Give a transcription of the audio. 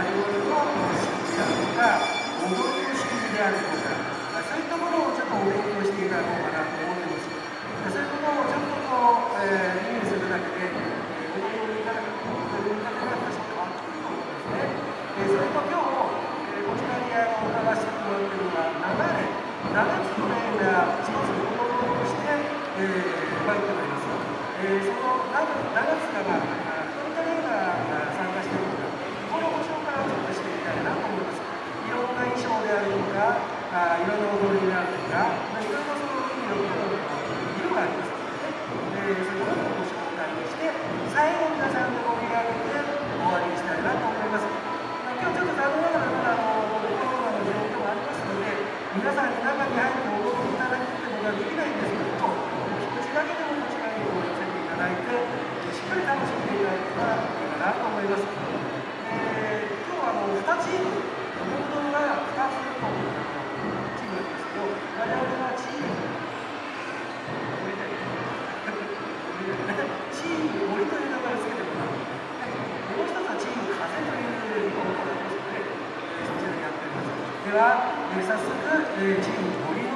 えー、何者の式であるとか踊りの仕組みであるとか、まあ、そういったものをちょっとお勉強していただこうかなと思ってますそういうことをちょっとこう、えー、耳にするだけで、えー、踊りをいただく踊りをいただくが多少変わってくると思うんですね、えー、それと今日、えー、こちらにあの伺わせてもらっているのは7年7つの例が一つの子供として、えー、入っております、えー、その 7, 7つがまあどういった例が参加しているのかこのご紹介をちょっとしていきたいなと思いますいろんな衣装であるとかあいろんな踊りであるとか、まあ、いろんなその意味の色がありますので、ね、えー、そういうものをご紹介をして最後皆さんで盛り上げて終わりにしたいなと思います、まあ、今日ちょっと残念ながらまだあのコロナの状況もありますので皆さんに中に入って踊っていただくってことはできないんですけどもこちだけでもこちらに寄せていただいてしっかり楽しんでいただけたらいいかなと思います、えー、今日はあの2チームモードが2つのチームなんですけど我々はチームチーム森という名前を付けてもらう、はい、もう一つはチーム風というものがありますので、は、早速、チーム